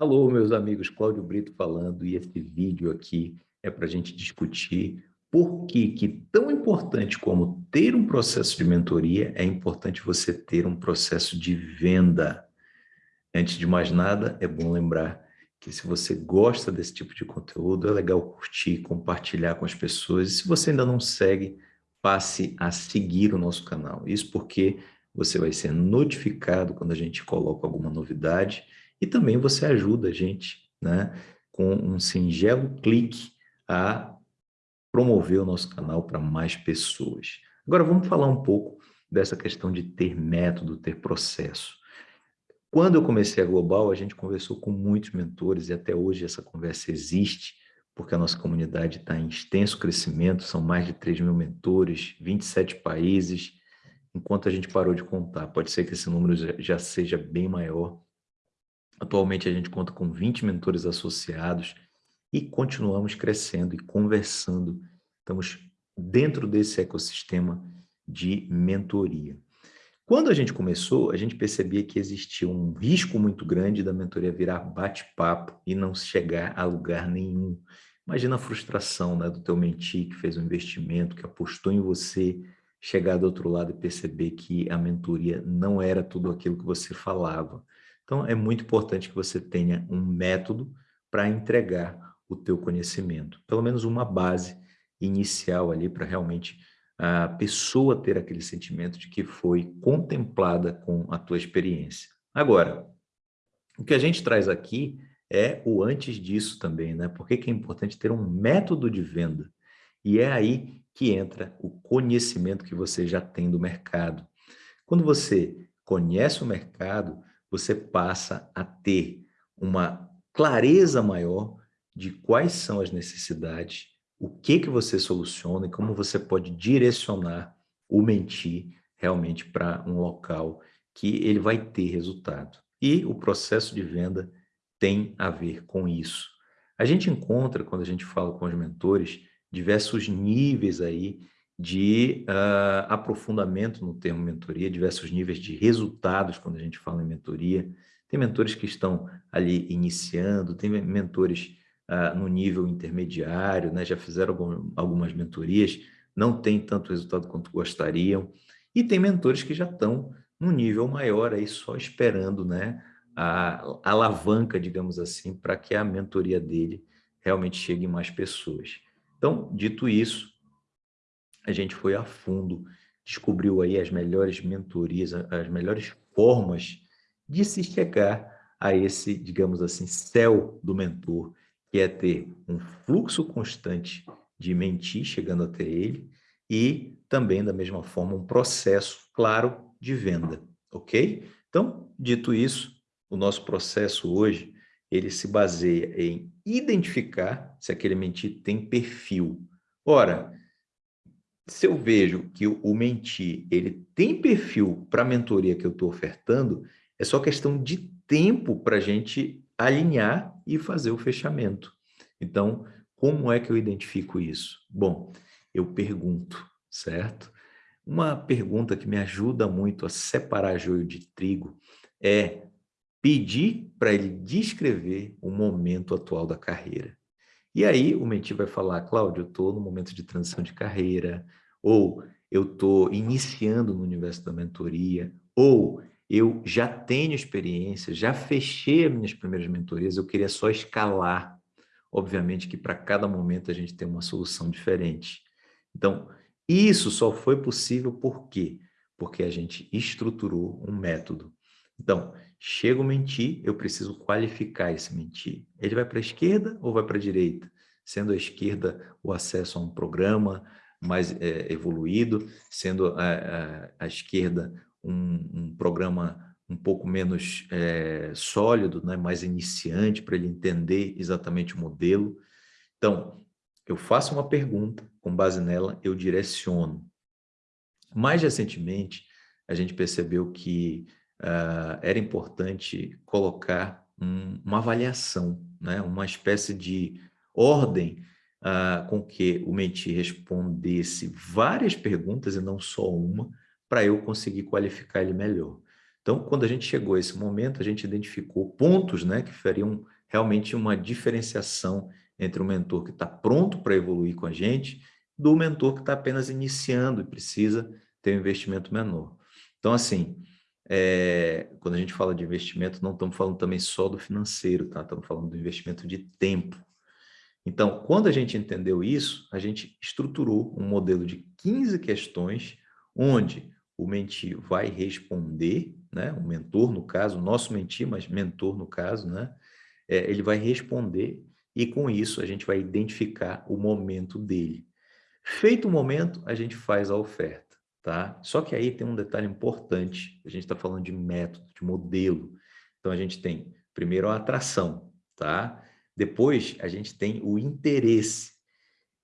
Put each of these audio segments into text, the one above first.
Alô, meus amigos, Cláudio Brito falando, e esse vídeo aqui é para a gente discutir por que, que tão importante como ter um processo de mentoria, é importante você ter um processo de venda. Antes de mais nada, é bom lembrar que se você gosta desse tipo de conteúdo, é legal curtir, compartilhar com as pessoas. E se você ainda não segue, passe a seguir o nosso canal. Isso porque você vai ser notificado quando a gente coloca alguma novidade e também você ajuda a gente né, com um singelo clique a promover o nosso canal para mais pessoas. Agora vamos falar um pouco dessa questão de ter método, ter processo. Quando eu comecei a Global, a gente conversou com muitos mentores e até hoje essa conversa existe, porque a nossa comunidade está em extenso crescimento, são mais de 3 mil mentores, 27 países, enquanto a gente parou de contar. Pode ser que esse número já seja bem maior. Atualmente a gente conta com 20 mentores associados e continuamos crescendo e conversando. Estamos dentro desse ecossistema de mentoria. Quando a gente começou, a gente percebia que existia um risco muito grande da mentoria virar bate-papo e não chegar a lugar nenhum. Imagina a frustração né, do teu mentir que fez um investimento, que apostou em você, chegar do outro lado e perceber que a mentoria não era tudo aquilo que você falava. Então, é muito importante que você tenha um método para entregar o teu conhecimento. Pelo menos uma base inicial ali para realmente a pessoa ter aquele sentimento de que foi contemplada com a tua experiência. Agora, o que a gente traz aqui é o antes disso também, né? Por que é importante ter um método de venda? E é aí que entra o conhecimento que você já tem do mercado. Quando você conhece o mercado, você passa a ter uma clareza maior de quais são as necessidades o que, que você soluciona e como você pode direcionar o mentir realmente para um local que ele vai ter resultado. E o processo de venda tem a ver com isso. A gente encontra, quando a gente fala com os mentores, diversos níveis aí de uh, aprofundamento no termo mentoria, diversos níveis de resultados quando a gente fala em mentoria. Tem mentores que estão ali iniciando, tem mentores uh, no nível intermediário, né? já fizeram algum, algumas mentorias, não tem tanto resultado quanto gostariam, e tem mentores que já estão num nível maior aí só esperando né, a, a alavanca, digamos assim, para que a mentoria dele realmente chegue em mais pessoas. Então, dito isso, a gente foi a fundo, descobriu aí as melhores mentorias, as melhores formas de se chegar a esse, digamos assim, céu do mentor, que é ter um fluxo constante de mentir chegando até ele e também, da mesma forma, um processo claro de venda, ok? Então, dito isso, o nosso processo hoje, ele se baseia em identificar se aquele mentir tem perfil. Ora, se eu vejo que o mentir ele tem perfil para a mentoria que eu estou ofertando, é só questão de tempo para a gente alinhar e fazer o fechamento. Então, como é que eu identifico isso? Bom, eu pergunto, certo? Uma pergunta que me ajuda muito a separar joio de trigo é pedir para ele descrever o momento atual da carreira. E aí o mentir vai falar, Cláudio, eu estou no momento de transição de carreira, ou eu estou iniciando no universo da mentoria, ou eu já tenho experiência, já fechei as minhas primeiras mentorias, eu queria só escalar. Obviamente que para cada momento a gente tem uma solução diferente. Então, isso só foi possível por quê? Porque a gente estruturou um método. Então, chega o mentir, eu preciso qualificar esse mentir. Ele vai para a esquerda ou vai para a direita? Sendo a esquerda o acesso a um programa mais é, evoluído, sendo a, a, a esquerda um, um programa um pouco menos é, sólido, né, mais iniciante, para ele entender exatamente o modelo. Então, eu faço uma pergunta, com base nela eu direciono. Mais recentemente, a gente percebeu que uh, era importante colocar um, uma avaliação, né, uma espécie de ordem uh, com que o mentir respondesse várias perguntas e não só uma, para eu conseguir qualificar ele melhor. Então, quando a gente chegou a esse momento, a gente identificou pontos né, que fariam realmente uma diferenciação entre o mentor que está pronto para evoluir com a gente do mentor que está apenas iniciando e precisa ter um investimento menor. Então, assim, é, quando a gente fala de investimento, não estamos falando também só do financeiro, tá? Estamos falando do investimento de tempo. Então, quando a gente entendeu isso, a gente estruturou um modelo de 15 questões, onde o mentir vai responder, né? o mentor, no caso, nosso mentir, mas mentor, no caso, né? É, ele vai responder e, com isso, a gente vai identificar o momento dele. Feito o momento, a gente faz a oferta tá? Só que aí tem um detalhe importante, a gente está falando de método, de modelo. Então, a gente tem, primeiro, a atração, tá? Depois, a gente tem o interesse.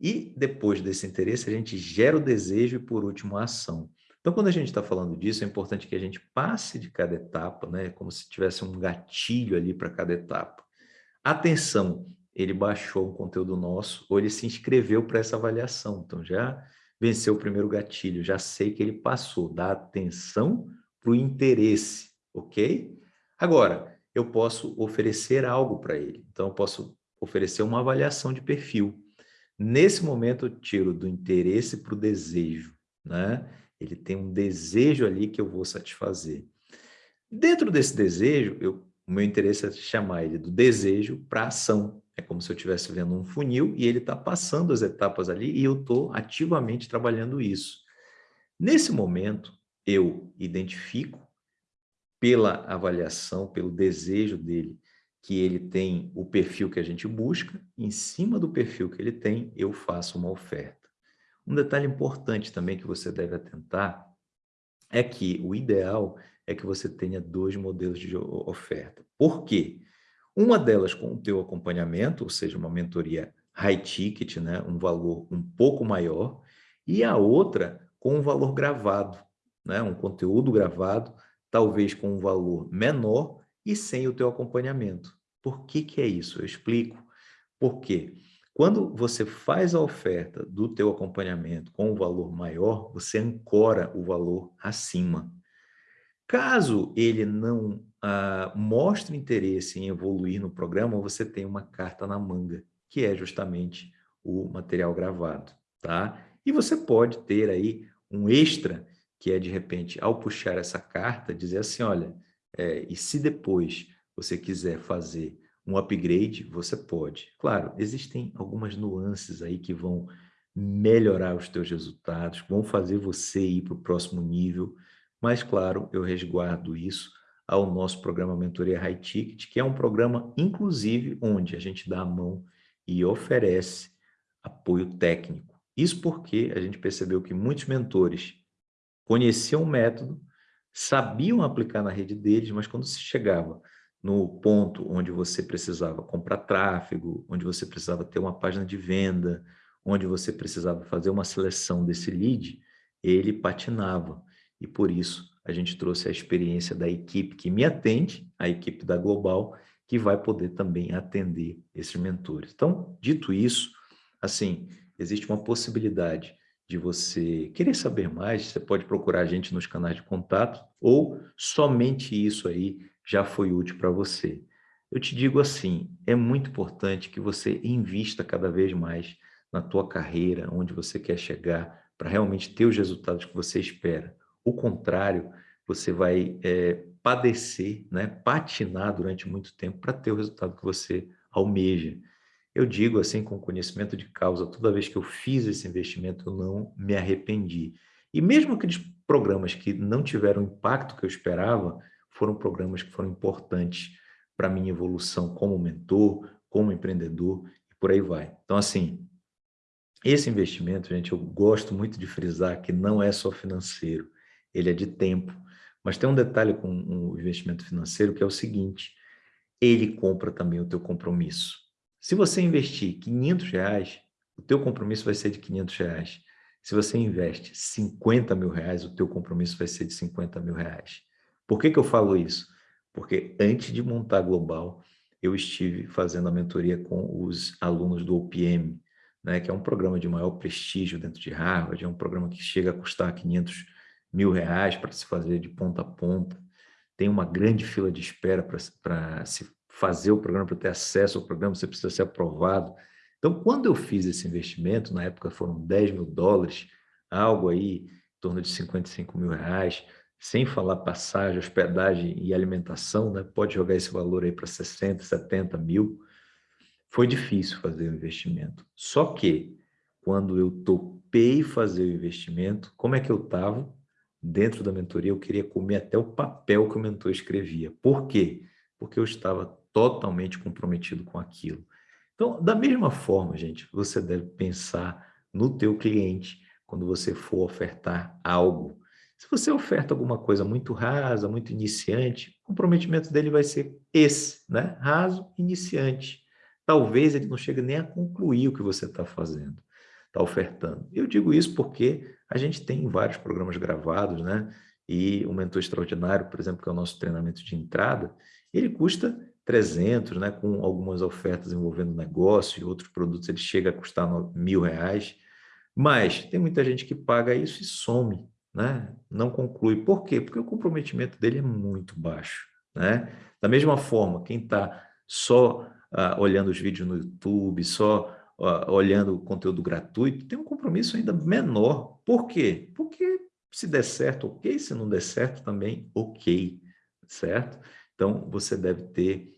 E depois desse interesse, a gente gera o desejo e, por último, a ação. Então, quando a gente está falando disso, é importante que a gente passe de cada etapa, né? Como se tivesse um gatilho ali para cada etapa. Atenção, ele baixou um conteúdo nosso ou ele se inscreveu para essa avaliação. Então, já venceu o primeiro gatilho, já sei que ele passou, dá atenção para o interesse, ok? Agora, eu posso oferecer algo para ele, então eu posso oferecer uma avaliação de perfil. Nesse momento eu tiro do interesse para o desejo, né? Ele tem um desejo ali que eu vou satisfazer. Dentro desse desejo, eu, o meu interesse é chamar ele do desejo para ação. É como se eu estivesse vendo um funil e ele está passando as etapas ali e eu estou ativamente trabalhando isso. Nesse momento, eu identifico pela avaliação, pelo desejo dele, que ele tem o perfil que a gente busca, em cima do perfil que ele tem, eu faço uma oferta. Um detalhe importante também que você deve atentar é que o ideal é que você tenha dois modelos de oferta. Por quê? Uma delas com o teu acompanhamento, ou seja, uma mentoria high ticket, né, um valor um pouco maior, e a outra com um valor gravado, né, um conteúdo gravado, talvez com um valor menor e sem o teu acompanhamento. Por que que é isso? Eu explico. Porque quando você faz a oferta do teu acompanhamento com um valor maior, você ancora o valor acima. Caso ele não ah, mostre interesse em evoluir no programa, você tem uma carta na manga, que é justamente o material gravado, tá? E você pode ter aí um extra, que é de repente, ao puxar essa carta, dizer assim, olha, é, e se depois você quiser fazer um upgrade, você pode. Claro, existem algumas nuances aí que vão melhorar os teus resultados, vão fazer você ir para o próximo nível, mas, claro, eu resguardo isso ao nosso programa Mentoria High Ticket, que é um programa, inclusive, onde a gente dá a mão e oferece apoio técnico. Isso porque a gente percebeu que muitos mentores conheciam o método, sabiam aplicar na rede deles, mas quando se chegava no ponto onde você precisava comprar tráfego, onde você precisava ter uma página de venda, onde você precisava fazer uma seleção desse lead, ele patinava. E por isso a gente trouxe a experiência da equipe que me atende, a equipe da Global, que vai poder também atender esses mentores. Então, dito isso, assim, existe uma possibilidade de você querer saber mais, você pode procurar a gente nos canais de contato, ou somente isso aí já foi útil para você. Eu te digo assim, é muito importante que você invista cada vez mais na tua carreira, onde você quer chegar, para realmente ter os resultados que você espera. O contrário, você vai é, padecer, né, patinar durante muito tempo para ter o resultado que você almeja. Eu digo assim, com conhecimento de causa, toda vez que eu fiz esse investimento, eu não me arrependi. E mesmo aqueles programas que não tiveram o impacto que eu esperava, foram programas que foram importantes para a minha evolução como mentor, como empreendedor, e por aí vai. Então, assim, esse investimento, gente, eu gosto muito de frisar que não é só financeiro ele é de tempo. Mas tem um detalhe com o investimento financeiro que é o seguinte, ele compra também o teu compromisso. Se você investir 500 reais, o teu compromisso vai ser de 500 reais. Se você investe 50 mil reais, o teu compromisso vai ser de 50 mil reais. Por que, que eu falo isso? Porque antes de montar Global, eu estive fazendo a mentoria com os alunos do OPM, né, que é um programa de maior prestígio dentro de Harvard, é um programa que chega a custar 500 mil reais para se fazer de ponta a ponta. tem uma grande fila de espera para se fazer o programa, para ter acesso ao programa, você precisa ser aprovado. Então, quando eu fiz esse investimento, na época foram 10 mil dólares, algo aí em torno de 55 mil reais, sem falar passagem, hospedagem e alimentação, né? pode jogar esse valor aí para 60, 70 mil. Foi difícil fazer o investimento. Só que, quando eu topei fazer o investimento, como é que eu estava? Dentro da mentoria, eu queria comer até o papel que o mentor escrevia. Por quê? Porque eu estava totalmente comprometido com aquilo. Então, da mesma forma, gente, você deve pensar no teu cliente quando você for ofertar algo. Se você oferta alguma coisa muito rasa, muito iniciante, o comprometimento dele vai ser esse, né? Raso, iniciante. Talvez ele não chegue nem a concluir o que você está fazendo, está ofertando. Eu digo isso porque a gente tem vários programas gravados, né? E o Mentor Extraordinário, por exemplo, que é o nosso treinamento de entrada, ele custa 300, né? Com algumas ofertas envolvendo negócio e outros produtos, ele chega a custar mil reais. Mas tem muita gente que paga isso e some, né? não conclui. Por quê? Porque o comprometimento dele é muito baixo. Né? Da mesma forma, quem está só uh, olhando os vídeos no YouTube, só olhando o conteúdo gratuito, tem um compromisso ainda menor. Por quê? Porque se der certo, ok. Se não der certo, também ok. Certo? Então, você deve ter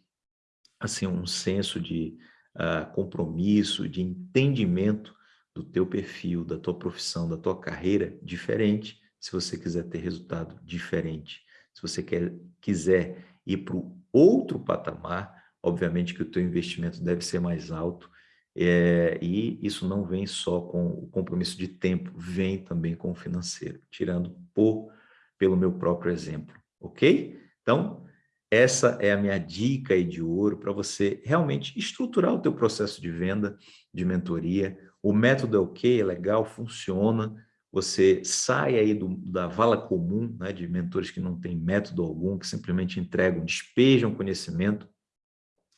assim, um senso de uh, compromisso, de entendimento do teu perfil, da tua profissão, da tua carreira diferente, se você quiser ter resultado diferente. Se você quer, quiser ir para o outro patamar, obviamente que o teu investimento deve ser mais alto, é, e isso não vem só com o compromisso de tempo, vem também com o financeiro, tirando por, pelo meu próprio exemplo, ok? Então, essa é a minha dica aí de ouro para você realmente estruturar o teu processo de venda, de mentoria, o método é ok, é legal, funciona, você sai aí do, da vala comum, né, de mentores que não têm método algum, que simplesmente entregam, despejam conhecimento,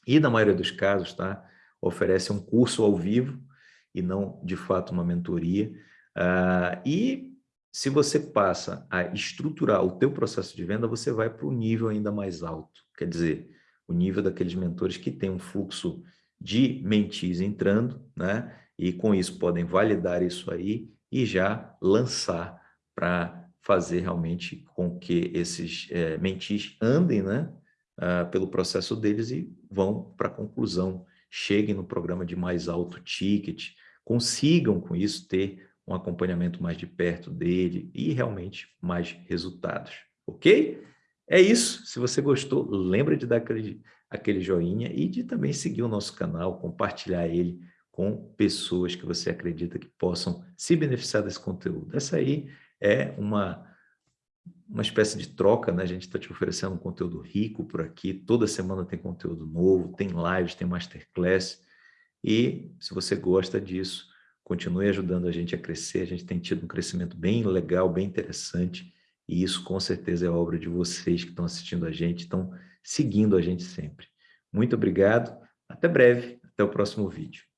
e na maioria dos casos, tá, oferece um curso ao vivo, e não, de fato, uma mentoria. Uh, e se você passa a estruturar o teu processo de venda, você vai para o nível ainda mais alto. Quer dizer, o nível daqueles mentores que tem um fluxo de mentis entrando, né? e com isso podem validar isso aí e já lançar para fazer realmente com que esses é, mentis andem né, uh, pelo processo deles e vão para a conclusão, cheguem no programa de mais alto ticket, consigam com isso ter um acompanhamento mais de perto dele e realmente mais resultados, ok? É isso, se você gostou, lembra de dar aquele, aquele joinha e de também seguir o nosso canal, compartilhar ele com pessoas que você acredita que possam se beneficiar desse conteúdo. Essa aí é uma, uma espécie de troca, né? A gente está te oferecendo um conteúdo rico por aqui, toda semana tem conteúdo novo, tem lives, tem masterclass, e se você gosta disso, continue ajudando a gente a crescer, a gente tem tido um crescimento bem legal, bem interessante, e isso com certeza é obra de vocês que estão assistindo a gente, estão seguindo a gente sempre. Muito obrigado, até breve, até o próximo vídeo.